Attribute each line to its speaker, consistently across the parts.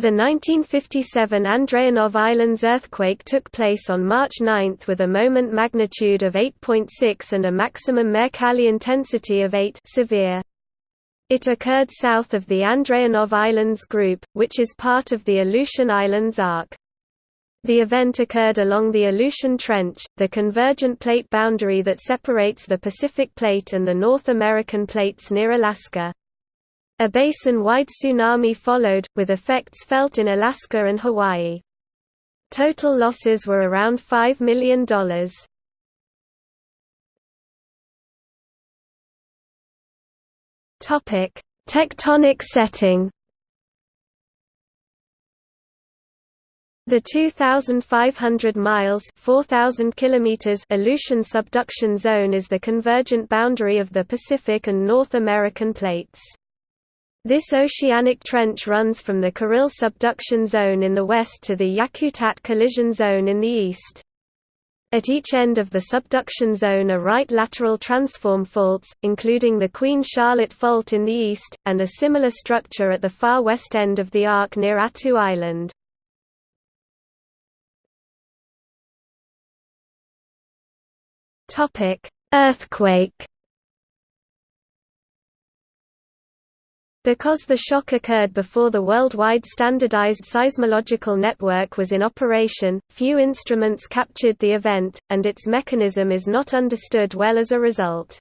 Speaker 1: The 1957 Andreanov Islands earthquake took place on March 9 with a moment magnitude of 8.6 and a maximum Mercalli intensity of 8 severe. It occurred south of the Andreanov Islands group, which is part of the Aleutian Islands arc. The event occurred along the Aleutian Trench, the convergent plate boundary that separates the Pacific Plate and the North American plates near Alaska. A basin-wide tsunami followed, with effects felt in Alaska and Hawaii. Total losses were around $5 million. Tectonic setting The 2,500 miles 4,000 kilometers Aleutian subduction zone is the convergent boundary of the Pacific and North American plates. This oceanic trench runs from the Kuril subduction zone in the west to the Yakutat collision zone in the east. At each end of the subduction zone are right lateral transform faults, including the Queen Charlotte Fault in the east, and a similar structure at the far west end of the arc near Attu Island. Earthquake Because the shock occurred before the worldwide standardized seismological network was in operation, few instruments captured the event, and its mechanism is not understood well as a result.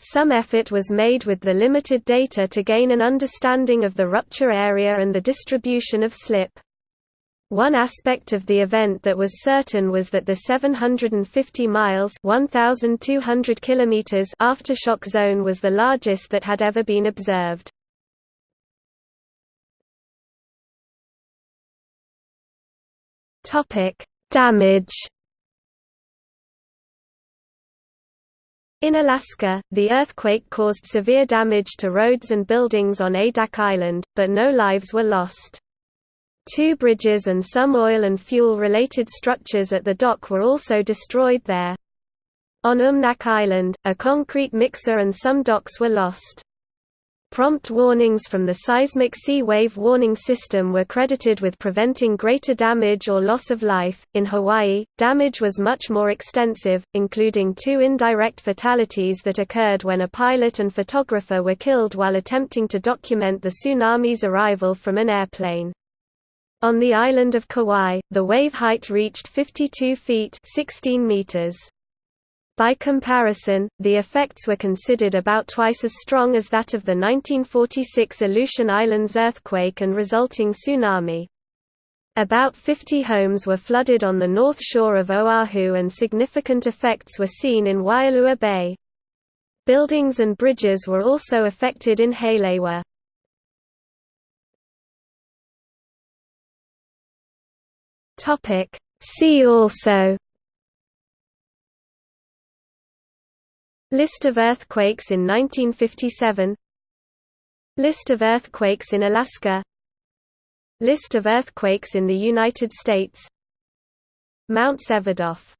Speaker 1: Some effort was made with the limited data to gain an understanding of the rupture area and the distribution of slip. One aspect of the event that was certain was that the 750 miles 1,200 kilometers aftershock zone was the largest that had ever been observed. Topic: Damage. In Alaska, the earthquake caused severe damage to roads and buildings on Adak Island, but no lives were lost. Two bridges and some oil and fuel-related structures at the dock were also destroyed there. On Umnak Island, a concrete mixer and some docks were lost. Prompt warnings from the seismic sea wave warning system were credited with preventing greater damage or loss of life. In Hawaii, damage was much more extensive, including two indirect fatalities that occurred when a pilot and photographer were killed while attempting to document the tsunami's arrival from an airplane. On the island of Kauai, the wave height reached 52 feet 16 meters. By comparison, the effects were considered about twice as strong as that of the 1946 Aleutian Islands earthquake and resulting tsunami. About 50 homes were flooded on the north shore of Oahu and significant effects were seen in Waialua Bay. Buildings and bridges were also affected in Haleiwa. See also List of earthquakes in 1957 List of earthquakes in Alaska. List of earthquakes in the United States. Mount Vsevidof